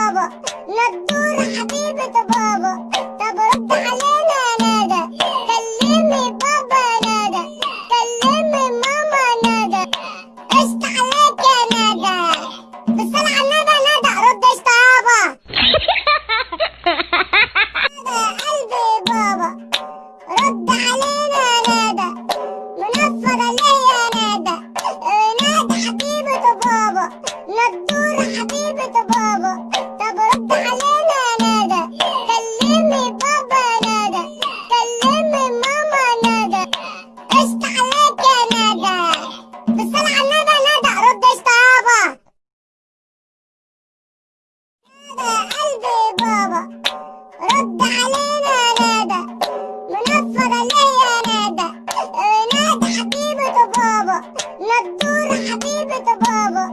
بابا. ندورة حبيبة بابا. طب رد علينا يا ندى كلمي بابا يا ندى كلمي ماما ندى قشط عليك يا ندى بالصلاة على النبي يا ندى رد قشط يابا ندى قلبي بابا. رد علينا يا ندى منفضة ليا ندى نادى. حبيبة بابا. ندورة حبيبة بابا. علينا يا ندى منفضة ليا ندى نادى؟ حبيبة بابا. ندورة حبيبة بابا.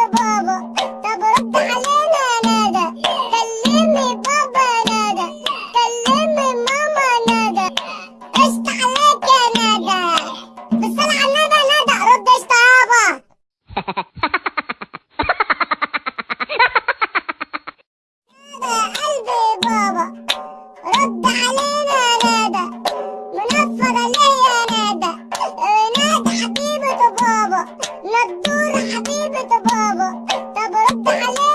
the ball. بابا لا تدور حبيبة بابا. طب رد عليه